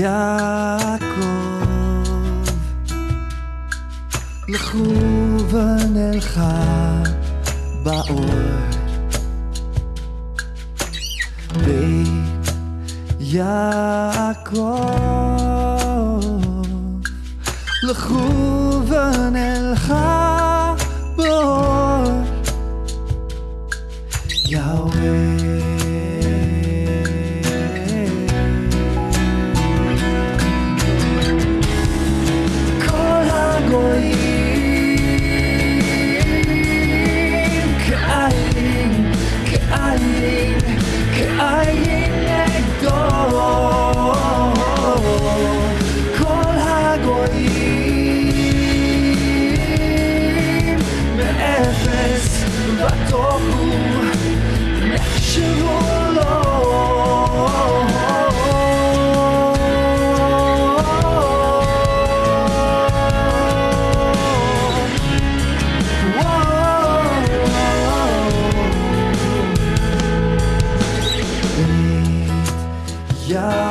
יעקב, לכו ונלכה באור. בית יעקב, לכו ונלכה באור. יהוה Yeah.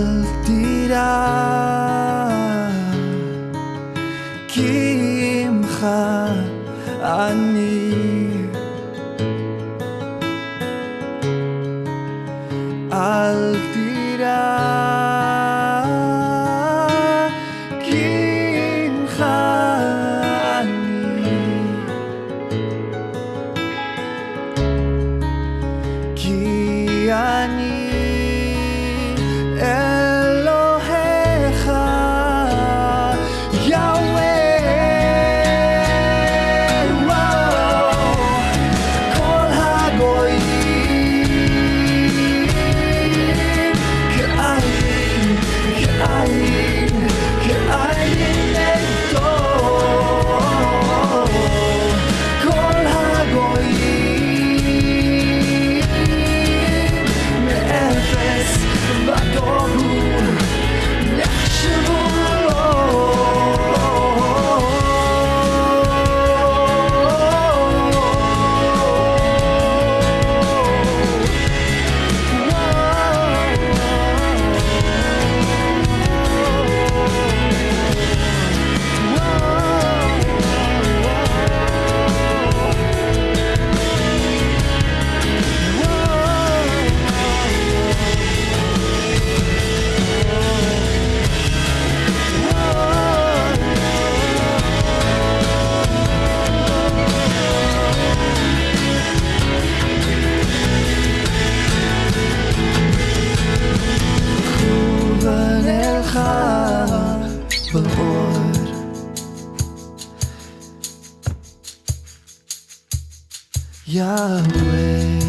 al tirar kimcha ani al tirar kimcha ani ki ani Yahweh.